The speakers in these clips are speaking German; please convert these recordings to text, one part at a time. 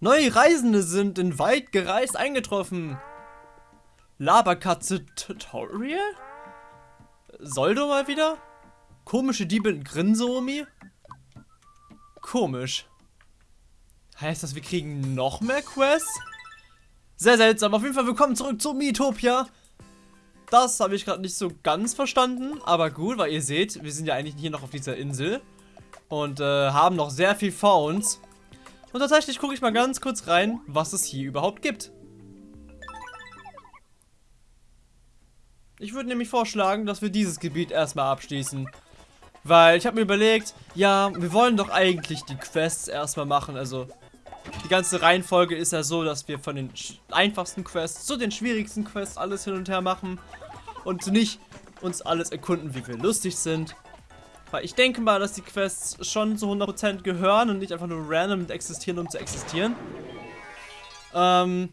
Neue Reisende sind in weit gereist eingetroffen. Laberkatze Tutorial? Soldo mal wieder? Komische Diebe in Grinsomi? Komisch. Heißt das, wir kriegen noch mehr Quests? Sehr seltsam. Auf jeden Fall willkommen zurück zu Miitopia. Das habe ich gerade nicht so ganz verstanden. Aber gut, weil ihr seht, wir sind ja eigentlich hier noch auf dieser Insel. Und äh, haben noch sehr viel vor uns. Und tatsächlich gucke ich mal ganz kurz rein, was es hier überhaupt gibt. Ich würde nämlich vorschlagen, dass wir dieses Gebiet erstmal abschließen. Weil ich habe mir überlegt, ja, wir wollen doch eigentlich die Quests erstmal machen. Also die ganze Reihenfolge ist ja so, dass wir von den einfachsten Quests zu den schwierigsten Quests alles hin und her machen. Und nicht uns alles erkunden, wie wir lustig sind. Weil ich denke mal, dass die Quests schon zu 100% gehören und nicht einfach nur random existieren, um zu existieren. Ähm,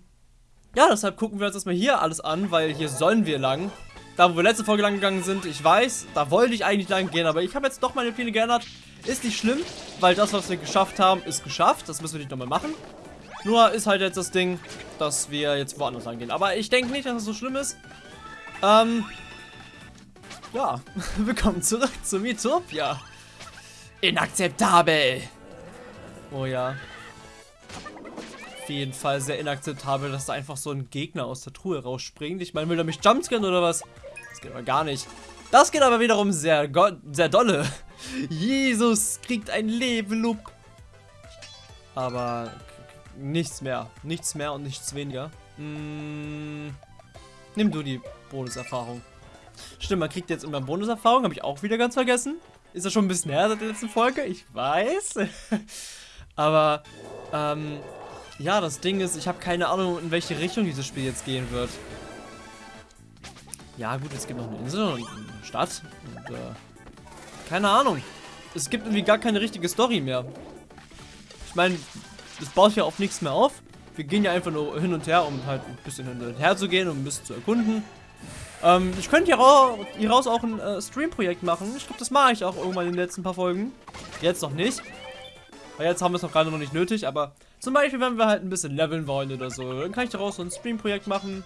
ja, deshalb gucken wir uns erstmal hier alles an, weil hier sollen wir lang. Da, wo wir letzte Folge lang gegangen sind, ich weiß, da wollte ich eigentlich lang gehen, aber ich habe jetzt doch meine Pläne geändert. Ist nicht schlimm, weil das, was wir geschafft haben, ist geschafft. Das müssen wir nicht nochmal machen. Nur ist halt jetzt das Ding, dass wir jetzt woanders lang gehen. Aber ich denke nicht, dass es das so schlimm ist. Ähm, ja, willkommen zurück zu Miitopia. Inakzeptabel. Oh ja. Auf jeden Fall sehr inakzeptabel, dass da einfach so ein Gegner aus der Truhe rausspringt. Ich meine, will er mich jumpscannen oder was? Das geht aber gar nicht. Das geht aber wiederum sehr, sehr dolle. Jesus kriegt ein Level-Up. Aber nichts mehr. Nichts mehr und nichts weniger. Hm, nimm du die Bonuserfahrung. Stimmt, man kriegt jetzt immer Bonuserfahrung. Habe ich auch wieder ganz vergessen. Ist ja schon ein bisschen her seit der letzten Folge. Ich weiß. aber, ähm, ja, das Ding ist, ich habe keine Ahnung, in welche Richtung dieses Spiel jetzt gehen wird. Ja, gut, es gibt noch eine Insel und eine Stadt. Und, äh, keine Ahnung. Es gibt irgendwie gar keine richtige Story mehr. Ich meine, das baut ja auf nichts mehr auf. Wir gehen ja einfach nur hin und her, um halt ein bisschen hin und her zu gehen, um ein bisschen zu erkunden. Ähm, ich könnte hier, raus, hier raus auch ein äh, Stream-Projekt machen. Ich glaube, das mache ich auch irgendwann in den letzten paar Folgen. Jetzt noch nicht. Weil jetzt haben wir es noch gerade noch nicht nötig, aber zum Beispiel, wenn wir halt ein bisschen leveln wollen oder so, dann kann ich daraus so ein Stream-Projekt machen.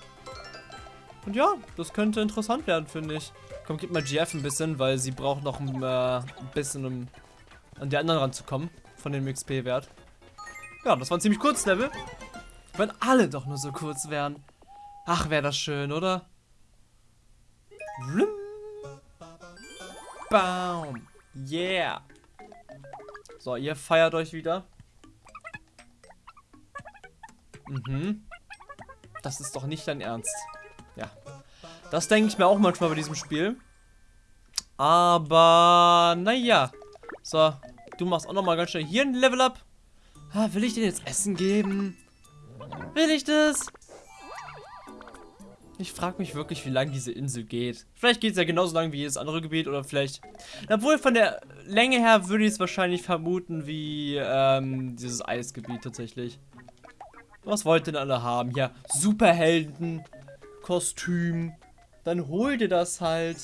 Und ja, das könnte interessant werden, finde ich. Komm, gib mal GF ein bisschen, weil sie braucht noch ein, äh, ein bisschen, um an die anderen ranzukommen. Von dem XP-Wert. Ja, das war ein ziemlich kurzes Level. Wenn alle doch nur so kurz wären. Ach, wäre das schön, oder? Baum. Yeah. So, ihr feiert euch wieder. Mhm. Das ist doch nicht dein Ernst. Ja. Das denke ich mir auch manchmal bei diesem Spiel. Aber, naja. So, du machst auch nochmal ganz schnell hier ein Level up. Ah, will ich dir jetzt Essen geben? Will ich das? Ich frage mich wirklich, wie lang diese Insel geht. Vielleicht geht es ja genauso lang wie jedes andere Gebiet oder vielleicht... Obwohl von der Länge her würde ich es wahrscheinlich vermuten wie ähm, dieses Eisgebiet tatsächlich. Was wollt denn alle haben? Ja, Superhelden, Kostüm. Dann hol dir das halt.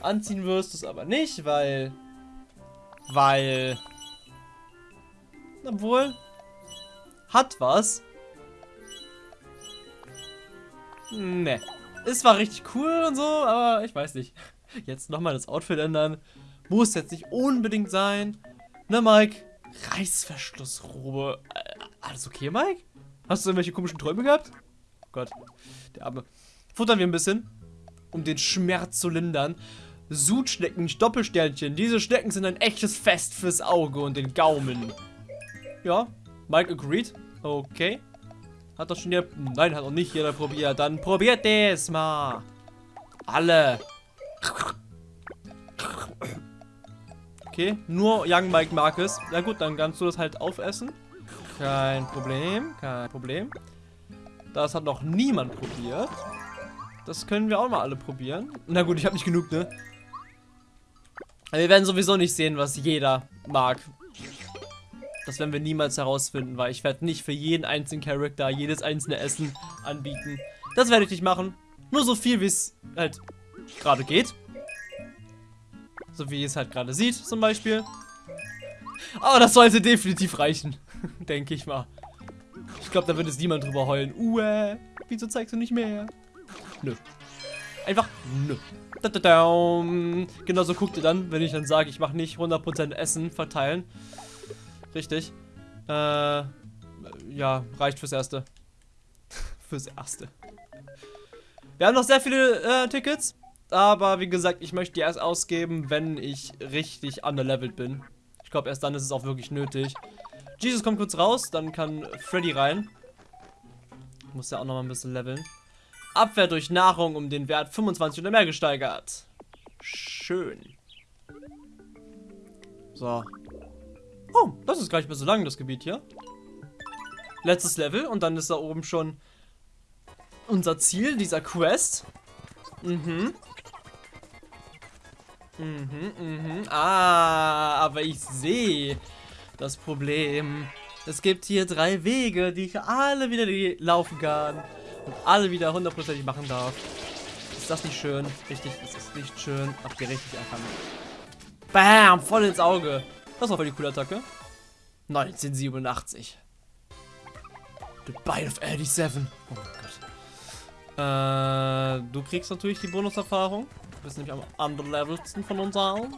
Anziehen wirst du es aber nicht, weil... Weil... Obwohl... Hat was. Ne. Es war richtig cool und so, aber ich weiß nicht. Jetzt nochmal das Outfit ändern. Muss jetzt nicht unbedingt sein. Ne, Mike? Reißverschlussrobe. Äh, alles okay, Mike? Hast du irgendwelche komischen Träume gehabt? Oh Gott, der Arme. Futtern wir ein bisschen, um den Schmerz zu lindern. Sudschnecken, Doppelsternchen. Diese Schnecken sind ein echtes Fest fürs Auge und den Gaumen. Ja, Mike agreed. Okay. Hat doch schon jeder... Nein, hat noch nicht jeder probiert. Dann probiert es mal. Alle. Okay, nur Young Mike mag es. Ja gut, dann kannst du das halt aufessen. Kein Problem, kein Problem. Das hat noch niemand probiert. Das können wir auch mal alle probieren. Na gut, ich habe nicht genug, ne? Wir werden sowieso nicht sehen, was jeder mag. Das werden wir niemals herausfinden, weil ich werde nicht für jeden einzelnen Charakter jedes einzelne Essen anbieten. Das werde ich nicht machen. Nur so viel, wie es halt gerade geht. So wie es halt gerade sieht, zum Beispiel. Aber das sollte definitiv reichen. Denke ich mal. glaube, da wird jetzt niemand drüber heulen. Uäh, wieso zeigst du nicht mehr? Nö. Einfach nö. Da, da, da. Genauso guckt ihr dann, wenn ich dann sage, ich mache nicht 100% Essen verteilen. Richtig. Äh, ja, reicht fürs Erste. fürs Erste. Wir haben noch sehr viele äh, Tickets. Aber wie gesagt, ich möchte die erst ausgeben, wenn ich richtig underlevelt bin. Ich glaube, erst dann ist es auch wirklich nötig. Jesus kommt kurz raus, dann kann Freddy rein. Muss ja auch noch mal ein bisschen leveln. Abwehr durch Nahrung um den Wert 25 oder mehr gesteigert. Schön. So. Oh, das ist gar nicht mehr so lang, das Gebiet hier. Letztes Level und dann ist da oben schon unser Ziel, dieser Quest. Mhm. Mhm, mhm. Ah, aber ich sehe das Problem. Es gibt hier drei Wege, die ich alle wieder laufen kann. Und alle wieder hundertprozentig machen darf. Ist das nicht schön? Richtig, ist das nicht schön. Ach, geh richtig erkannt. Bam, voll ins Auge. Das war voll die coole Attacke. 1987. The Bite of 87. Oh mein Gott. Äh, du kriegst natürlich die Bonuserfahrung. Du bist nämlich am underlevelsten von uns allen.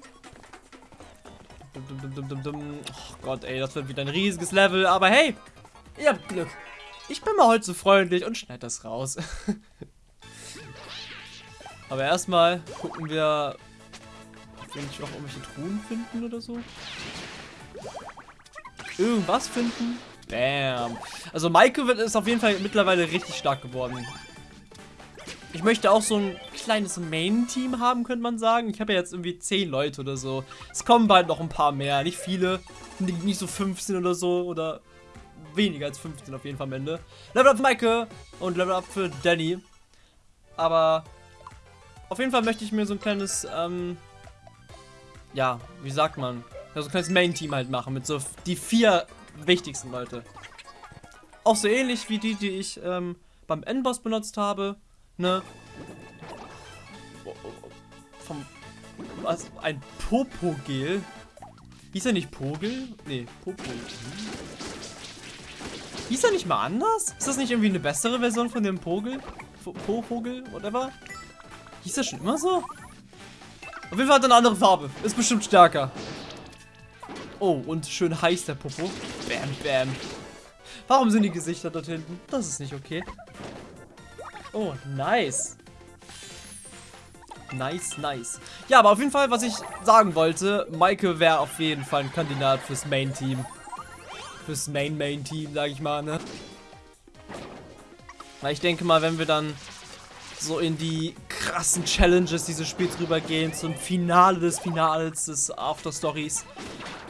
Oh Gott, ey, das wird wieder ein riesiges Level. Aber hey, ihr habt Glück. Ich bin mal heute so freundlich und schneid das raus. Aber erstmal gucken wir, ob wir nicht noch irgendwelche Truhen finden oder so. Irgendwas finden. Bam. Also Maike ist auf jeden Fall mittlerweile richtig stark geworden. Ich möchte auch so ein kleines Main-Team haben, könnte man sagen. Ich habe ja jetzt irgendwie 10 Leute oder so. Es kommen bald noch ein paar mehr. Nicht viele. Nicht so 15 oder so. Oder weniger als 15 auf jeden Fall am Ende. Level up Maike und Level up für Danny. Aber auf jeden Fall möchte ich mir so ein kleines, ähm, ja, wie sagt man, ja, so ein kleines Main-Team halt machen mit so die vier wichtigsten Leute. Auch so ähnlich wie die, die ich ähm, beim Endboss benutzt habe. Ne? Vom. Was? Ein Popogel? Hieß er nicht Pogel? Nee, Popogel. Hieß er nicht mal anders? Ist das nicht irgendwie eine bessere Version von dem Pogel? Popogel? Whatever? Hieß das schon immer so? Auf jeden Fall hat er eine andere Farbe. Ist bestimmt stärker. Oh, und schön heiß der Popo. Bam, bam. Warum sind die Gesichter dort hinten? Das ist nicht okay. Oh, nice. Nice, nice. Ja, aber auf jeden Fall, was ich sagen wollte, Maike wäre auf jeden Fall ein Kandidat fürs Main-Team. Fürs Main-Main-Team, sag ich mal, ne? Weil ich denke mal, wenn wir dann so in die krassen Challenges dieses Spiels rübergehen, zum Finale des Finales des After-Stories,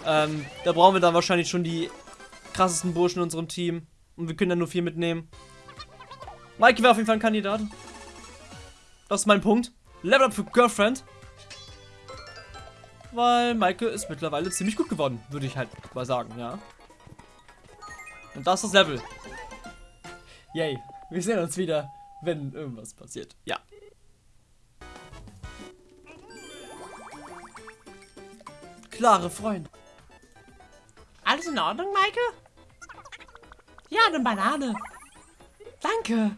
ähm, da brauchen wir dann wahrscheinlich schon die krassesten Burschen in unserem Team. Und wir können dann nur vier mitnehmen. Mike wäre auf jeden Fall ein Kandidat. Das ist mein Punkt. Level up für Girlfriend. Weil Maike ist mittlerweile ziemlich gut geworden, würde ich halt mal sagen, ja. Und das ist das Level. Yay. Wir sehen uns wieder, wenn irgendwas passiert. Ja. Klare Freunde. Alles in Ordnung, Maike? Ja, eine Banane. Danke.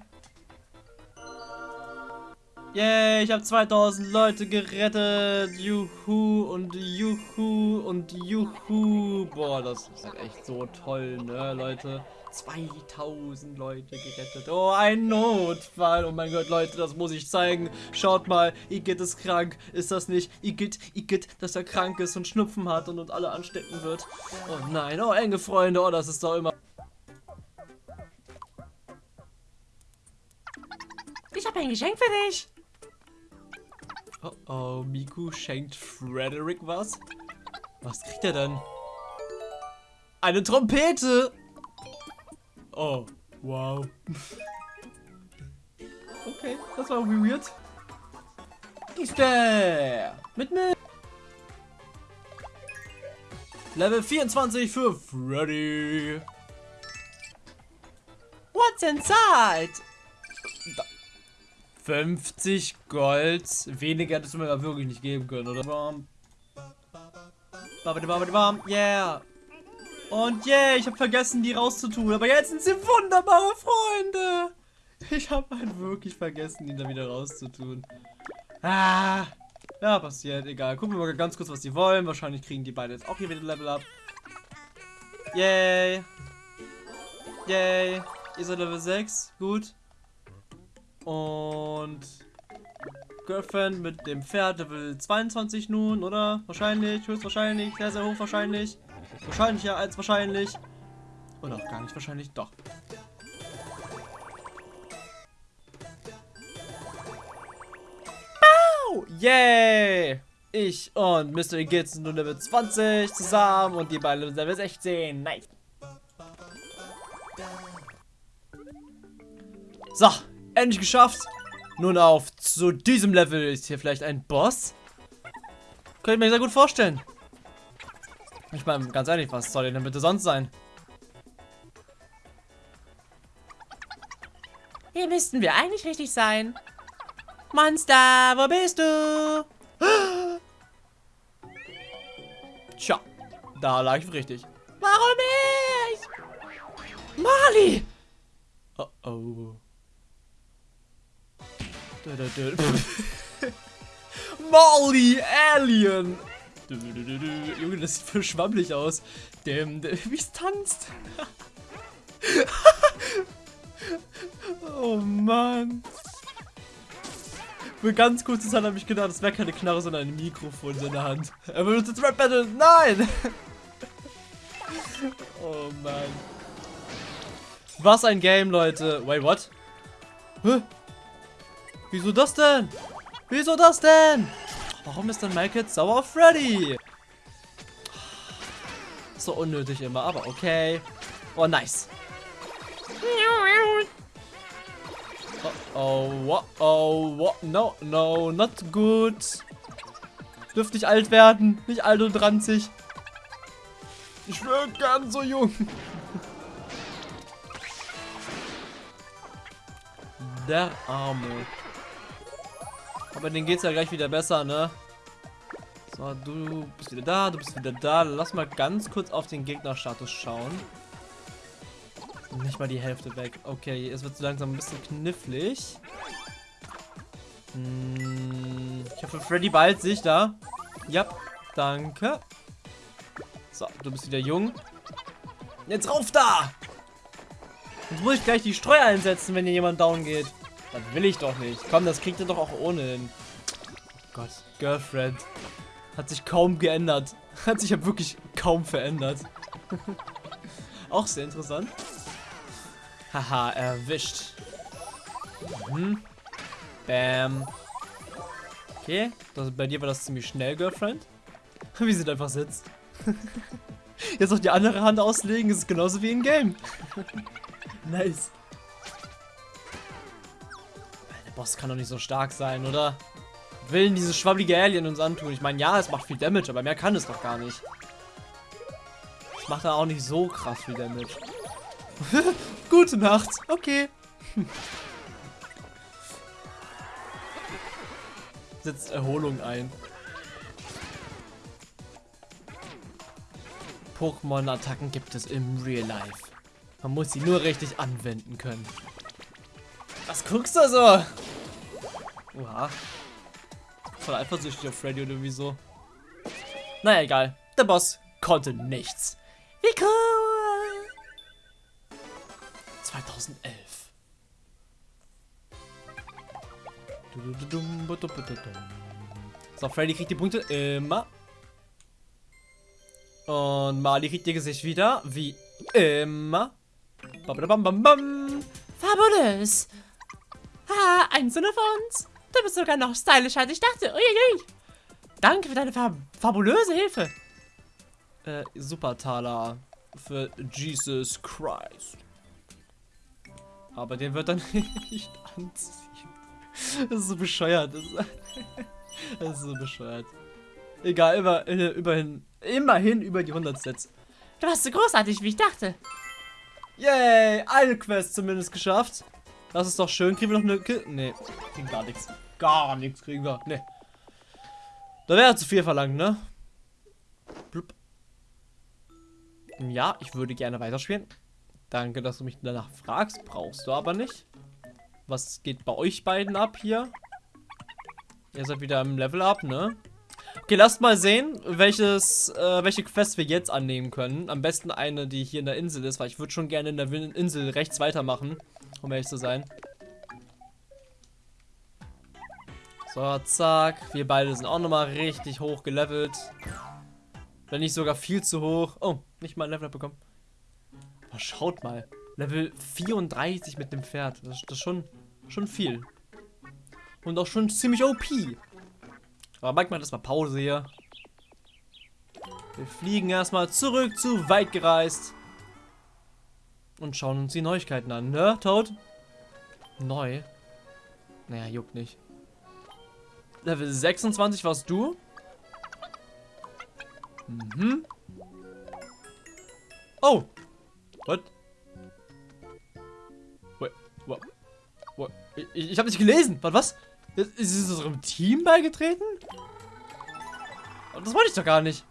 Yay, ich habe 2000 Leute gerettet. Juhu und Juhu und Juhu. Boah, das ist halt echt so toll, ne, Leute. 2000 Leute gerettet. Oh, ein Notfall. Oh mein Gott, Leute, das muss ich zeigen. Schaut mal, Igitt ist krank. Ist das nicht? Igitt, Igitt, dass er krank ist und Schnupfen hat und uns alle anstecken wird. Oh nein, oh, enge Freunde. Oh, das ist doch immer... Ich habe ein Geschenk für dich. Oh oh, Miku schenkt Frederick was? Was kriegt er denn? Eine Trompete! Oh, wow. okay, das war weird. Ist der? Mit mir. Level 24 für Freddy. What's inside? 50 Gold. Weniger hättest du mir wirklich nicht geben können, oder? Yeah. Und yay, ich habe vergessen, die rauszutun. Aber jetzt sind sie wunderbare Freunde. Ich habe halt wirklich vergessen, die da wieder rauszutun. Ah, ja, passiert, egal. Gucken wir mal ganz kurz, was die wollen. Wahrscheinlich kriegen die beide jetzt auch hier wieder Level up. Yay. Yay. Ihr seid Level 6. Gut. Und Girlfriend mit dem Pferd Level 22 nun, oder? Wahrscheinlich, höchstwahrscheinlich, sehr, sehr hoch wahrscheinlich. Wahrscheinlicher als wahrscheinlich. Oder auch gar nicht wahrscheinlich, doch. Bau! Yay! Ich und Mr. Git sind nun Level 20 zusammen und die beiden Level 16. Nice. So, endlich geschafft. Nun auf zu diesem Level. Ist hier vielleicht ein Boss? Könnte ich mir sehr gut vorstellen. Ich meine, ganz ehrlich, was soll denn bitte sonst sein? Hier müssten wir eigentlich richtig sein. Monster, wo bist du? Tja, da lag ich richtig. Warum ich? Marley! Oh oh. Molly Alien. Junge, das sieht voll schwammelig aus. Dem, wie es tanzt. oh Mann. Für ganz kurze Zeit habe ich gedacht, das wäre keine Knarre, sondern ein Mikrofon in seiner Hand. Er benutzt jetzt Rap Battle. Nein! oh Mann. Was ein Game, Leute. Wait, what? Hä? Wieso das denn? Wieso das denn? Warum ist denn Mike jetzt sauer auf Freddy? So unnötig immer, aber okay. Oh, nice. Oh, oh, oh, oh, oh, no, no, not good. Dürft nicht alt werden, nicht alt und ranzig. Ich wäre gern so jung. Der Arme. Aber denen geht's ja gleich wieder besser, ne? So, du bist wieder da, du bist wieder da. Lass mal ganz kurz auf den Gegnerstatus schauen. Nicht mal die Hälfte weg. Okay, es wird so langsam ein bisschen knifflig. Hm, ich hoffe, Freddy bald sich da. Ja, danke. So, du bist wieder jung. Jetzt rauf da! Jetzt muss ich gleich die Streu einsetzen, wenn hier jemand down geht. Das will ich doch nicht. Komm, das kriegt ihr doch auch ohne hin. Gott, Girlfriend. Hat sich kaum geändert. Hat sich ja wirklich kaum verändert. auch sehr interessant. Haha, erwischt. Mhm. Bam. Okay, das, bei dir war das ziemlich schnell, Girlfriend. Wie sie da einfach sitzt. Jetzt noch die andere Hand auslegen, ist genauso wie im Game. nice. Boss kann doch nicht so stark sein, oder? Will dieses schwabbelige Alien uns antun? Ich meine, ja, es macht viel Damage, aber mehr kann es doch gar nicht. Es macht da auch nicht so krass viel Damage. Gute Nacht. Okay. Setzt Erholung ein. Pokémon-Attacken gibt es im Real Life. Man muss sie nur richtig anwenden können. Was guckst du so? Oha. Voll eifersüchtig auf Freddy oder wieso? Naja, egal. Der Boss konnte nichts. Wie cool! 2011. So, Freddy kriegt die Punkte immer. Und Mali kriegt ihr Gesicht wieder, wie immer. Bam, bam, bam, Fabulous! Ha, einzelne von uns. Du bist sogar noch stylischer als ich dachte. Uiuiui. Danke für deine fab fabulöse Hilfe. Äh, super Taler für Jesus Christ. Aber den wird er nicht anziehen. Das ist so bescheuert. Das ist, das ist so bescheuert. Egal, immer, äh, immerhin, immerhin über die 100 Sets. Du warst so großartig, wie ich dachte. Yay, eine Quest zumindest geschafft. Das ist doch schön. Kriegen wir noch eine... Ki nee, kriegen gar nichts. Gar nichts kriegen wir. Nee. Da wäre zu viel verlangt, ne? Blub. Ja, ich würde gerne weiterspielen. Danke, dass du mich danach fragst. Brauchst du aber nicht. Was geht bei euch beiden ab hier? Ihr seid wieder im Level Up, ne? Okay, lasst mal sehen, welches, äh, welche Quests wir jetzt annehmen können. Am besten eine, die hier in der Insel ist, weil ich würde schon gerne in der Insel rechts weitermachen, um ehrlich zu sein. So, zack. Wir beide sind auch nochmal richtig hoch gelevelt. Wenn nicht sogar viel zu hoch. Oh, nicht mal ein Level bekommen. Aber schaut mal. Level 34 mit dem Pferd. Das, ist schon, schon viel. Und auch schon ziemlich OP. Aber manchmal das mal Pause hier. Wir fliegen erstmal zurück zu weit gereist. Und schauen uns die Neuigkeiten an, ne, Toad? Neu? Naja, juckt nicht. Level 26 warst du? Mhm. Oh. What? What? What? What? Ich, ich habe nicht gelesen. Was? Was? Ist, ist unserem Team beigetreten? Das wollte ich doch gar nicht.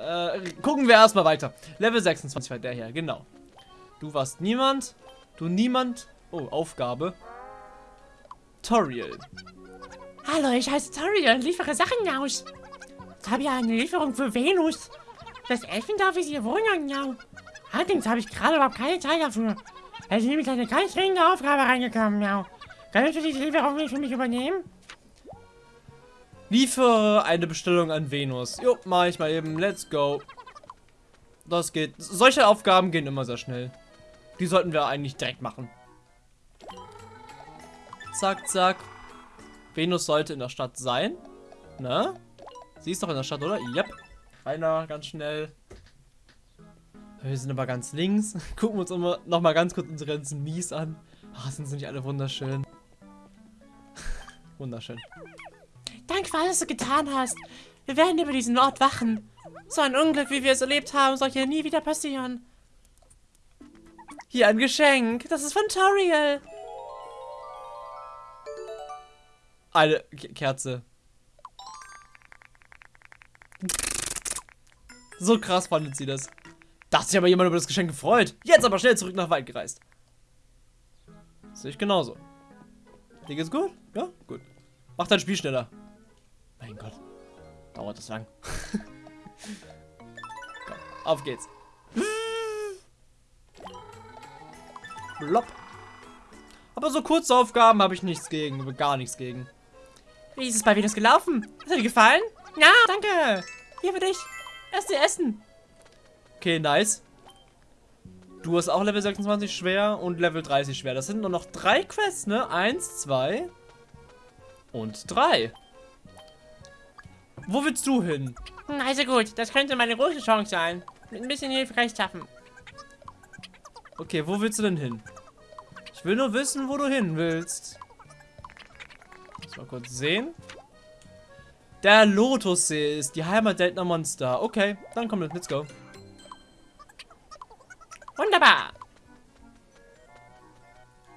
Äh, gucken wir erstmal weiter. Level 26 war der hier, genau. Du warst niemand. Du niemand. Oh, Aufgabe. Toriel. Hallo, ich heiße Toriel und liefere Sachen aus. Ich habe ja eine Lieferung für Venus. Das Elfendorf ist hier wohnen, ja. Allerdings habe ich gerade überhaupt keine Zeit dafür. Es ist nämlich eine ganz dringende Aufgabe reingekommen, ja. Könntest du diese Lieferung nicht für mich übernehmen? Liefere eine Bestellung an Venus. Jo, mach ich mal eben. Let's go. Das geht. Solche Aufgaben gehen immer sehr schnell. Die sollten wir eigentlich direkt machen. Zack, zack. Venus sollte in der Stadt sein. Ne? Sie ist doch in der Stadt, oder? Yep. Einer, ganz schnell. Wir sind aber ganz links. Gucken wir uns immer noch mal ganz kurz unsere ganzen Mies an. Ach, sind sie nicht alle wunderschön. wunderschön. Danke für alles, was du getan hast. Wir werden über diesen Ort wachen. So ein Unglück, wie wir es erlebt haben, soll hier nie wieder passieren. Hier ein Geschenk. Das ist von Toriel. Eine Kerze. So krass fandet sie das. Dachte sich aber jemand über das Geschenk gefreut. Jetzt aber schnell zurück nach Wald gereist. Sehe ich genauso. Dir geht's gut? Ja? Gut. Mach dein Spiel schneller. Mein Gott. Dauert das lang. Komm, auf geht's. Blopp. Aber so kurze Aufgaben habe ich nichts gegen. Gar nichts gegen. Wie ist es bei Venus gelaufen? Hat dir gefallen? Ja, danke. Hier für dich. Erst dir essen. Okay, nice. Du hast auch Level 26 schwer und Level 30 schwer. Das sind nur noch drei Quests, ne? Eins, zwei und drei. Wo willst du hin? Also gut, das könnte meine große Chance sein. Mit ein bisschen Hilfe kann ich schaffen. Okay, wo willst du denn hin? Ich will nur wissen, wo du hin willst. Muss mal kurz sehen. Der Lotussee ist die Heimat der Monster. Okay, dann komm, let's go. Wunderbar.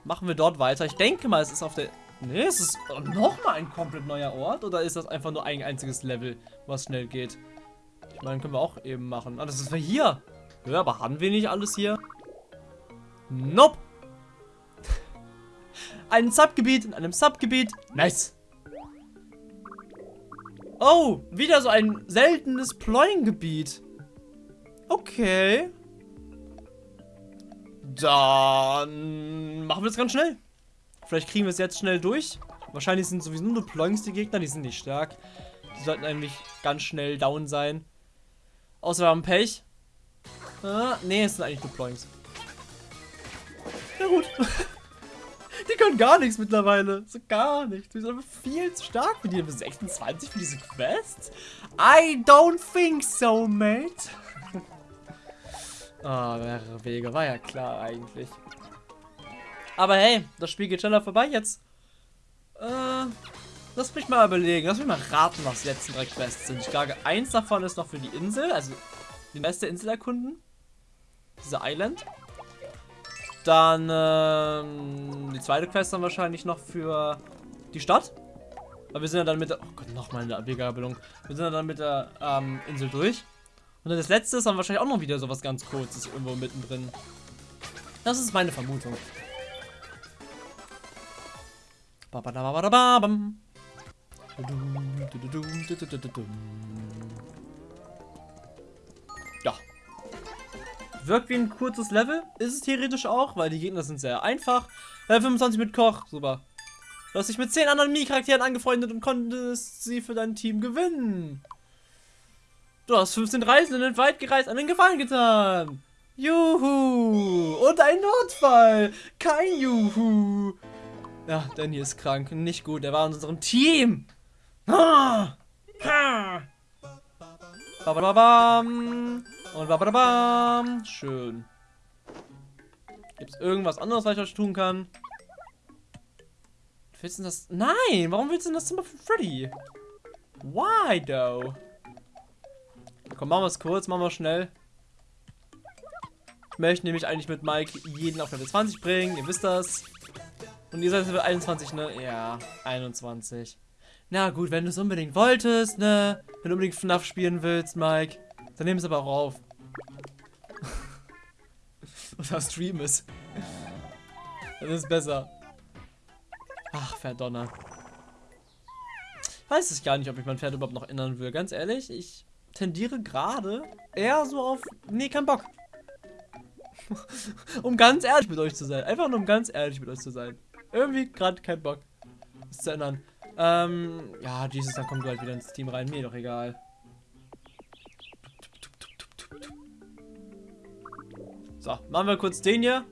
Machen wir dort weiter. Ich denke mal, es ist auf der... Ne, es ist nochmal ein komplett neuer Ort. Oder ist das einfach nur ein einziges Level, was schnell geht? Ich meine, können wir auch eben machen. Ah, das ist hier. Ja, aber haben wir nicht alles hier? Nope. Ein Subgebiet in einem Subgebiet. Nice. Oh, wieder so ein seltenes Ploying-Gebiet. Okay. Dann machen wir das ganz schnell. Vielleicht kriegen wir es jetzt schnell durch. Wahrscheinlich sind sowieso nur Ploings die Gegner, die sind nicht stark. Die sollten eigentlich ganz schnell down sein. Außer wir haben Pech. Ah, nee, es sind eigentlich nur Ploings. Ja gut. Die können gar nichts mittlerweile. So gar nichts. Die sind einfach viel zu stark für die Level 26 für diese Quests. I don't think so, mate. Ah, oh, mehrere Wege. War ja klar eigentlich. Aber hey, das Spiel geht schneller vorbei jetzt. Äh, lass mich mal überlegen. Lass mich mal raten, was die letzten drei Quests sind. Ich glaube, eins davon ist noch für die Insel. Also, die beste Insel erkunden. Diese Island. Dann ähm, die zweite Quest dann wahrscheinlich noch für die Stadt. Aber wir sind ja dann mit der... Oh Gott, nochmal eine Abgabelung. Wir sind ja dann mit der ähm, Insel durch. Und dann das letzte ist dann wahrscheinlich auch noch wieder sowas ganz kurzes irgendwo mittendrin. Das ist meine Vermutung. Babadababadabam. Ja. Wirkt wie ein kurzes Level. Ist es theoretisch auch, weil die Gegner sind sehr einfach. Level 25 mit Koch. Super. Du hast dich mit 10 anderen Mii-Charakteren angefreundet und konntest sie für dein Team gewinnen. Du hast 15 Reisenden weit gereist einen Gefallen getan. Juhu. Und ein Notfall. Kein Juhu. Ja, Danny ist krank. Nicht gut. Er war in unserem Team. Ah. Ah. Babadabam. Und babadabam. Schön. Gibt es irgendwas anderes, was ich euch tun kann? Willst du das? Nein! Warum willst du das Zimmer von Freddy? Why, though? Komm, machen wir es kurz, machen wir schnell. Ich möchte nämlich eigentlich mit Mike jeden auf Level 20 bringen, ihr wisst das. Und ihr seid Level 21, ne? Ja, 21. Na gut, wenn du es unbedingt wolltest, ne? Wenn du unbedingt FNAF spielen willst, Mike, dann nimm es aber auch auf. Oder Stream ist. Dann ist es besser. Ach, verdonner. Weiß ich gar nicht, ob ich mein Pferd überhaupt noch ändern will. Ganz ehrlich, ich tendiere gerade eher so auf... Nee, kein Bock. um ganz ehrlich mit euch zu sein. Einfach nur um ganz ehrlich mit euch zu sein. Irgendwie gerade kein Bock. Das zu ändern. Ähm, ja, Jesus, dann kommt halt wieder ins Team rein. Mir doch egal. So, machen wir kurz den hier.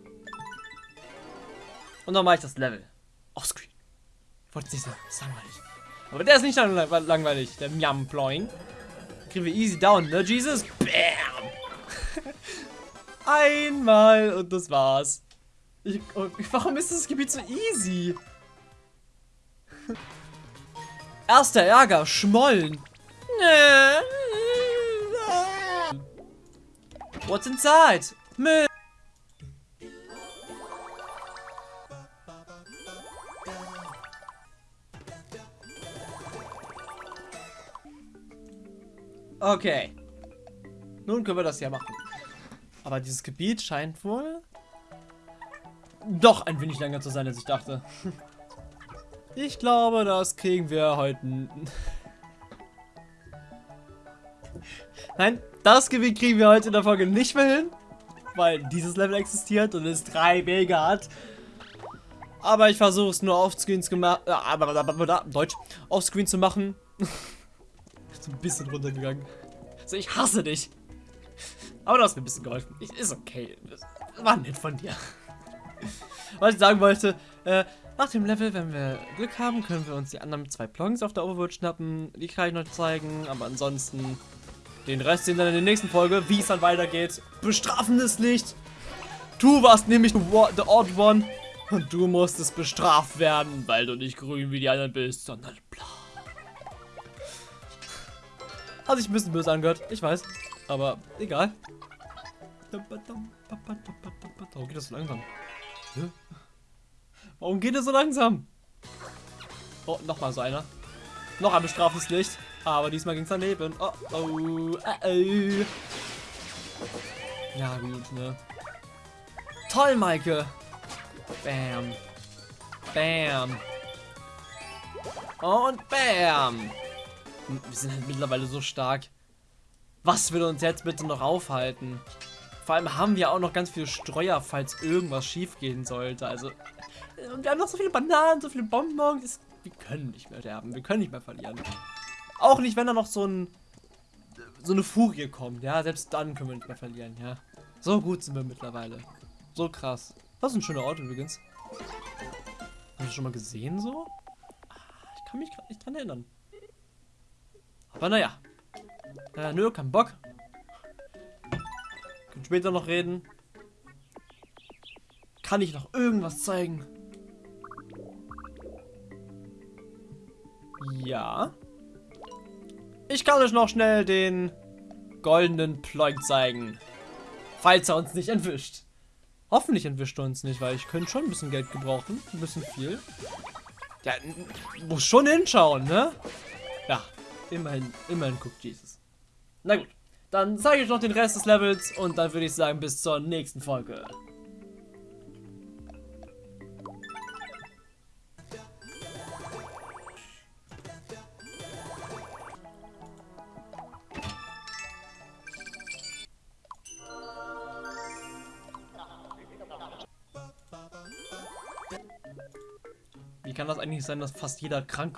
Und dann mache ich das Level. Offscreen. Ich wollte nicht sagen, das ist langweilig. Aber der ist nicht lang langweilig, der Miam Ploing. Kriegen wir easy down, ne, Jesus? Bam! Einmal und das war's. Ich, oh, warum ist das Gebiet so easy? Erster Ärger, Schmollen. What's inside? Müll. Okay. Nun können wir das ja machen. Aber dieses Gebiet scheint wohl doch ein wenig länger zu sein, als ich dachte. Ich glaube, das kriegen wir heute... Nein, das Gebiet kriegen wir heute in der Folge nicht mehr hin, weil dieses Level existiert und es drei Wege hat. Aber ich versuche es nur offscreen zu machen, äh, Deutsch, offscreen zu machen. so ein bisschen runtergegangen. So, ich hasse dich. Aber du hast mir ein bisschen geholfen. Ich, ist okay. Das war nett von dir. Was ich sagen wollte, äh, nach dem Level, wenn wir Glück haben, können wir uns die anderen zwei Plonks auf der Overworld schnappen. Die kann ich noch zeigen, aber ansonsten den Rest sehen wir dann in der nächsten Folge, wie es dann weitergeht. Bestrafendes Licht. Du warst nämlich the odd one und du musstest bestraft werden, weil du nicht grün wie die anderen bist, sondern blau. Hat sich ein bisschen böse angehört, ich weiß. Aber egal. Warum geht das so langsam? Warum geht es so langsam? Oh, nochmal so einer. Noch ein bestraftes Licht. Aber diesmal ging es daneben. Oh, oh, oh, oh. Ja, gut, ne? Toll, Maike. Bam. Bam. Und bam. Wir sind halt mittlerweile so stark. Was will uns jetzt bitte noch aufhalten? Vor allem haben wir auch noch ganz viele Streuer, falls irgendwas schief gehen sollte. Also, und wir haben noch so viele Bananen, so viele Bonbons. wir können nicht mehr sterben. Wir können nicht mehr verlieren. Auch nicht, wenn da noch so ein so eine Furie kommt. Ja, selbst dann können wir nicht mehr verlieren. Ja, so gut sind wir mittlerweile. So krass. Das ist ein schöner Ort übrigens. Hast du schon mal gesehen so? Ah, ich kann mich gerade nicht dran erinnern. Aber naja. Äh, nö, kein Bock. Können später noch reden. Kann ich noch irgendwas zeigen? Ja. Ich kann euch noch schnell den goldenen Ploink zeigen. Falls er uns nicht entwischt. Hoffentlich entwischt er uns nicht, weil ich könnte schon ein bisschen Geld gebrauchen. Ein bisschen viel. Ja, muss schon hinschauen, ne? Ja, immerhin, immerhin guckt Jesus. Na gut. Dann zeige ich euch noch den Rest des Levels und dann würde ich sagen, bis zur nächsten Folge. Sein, dass fast jeder krank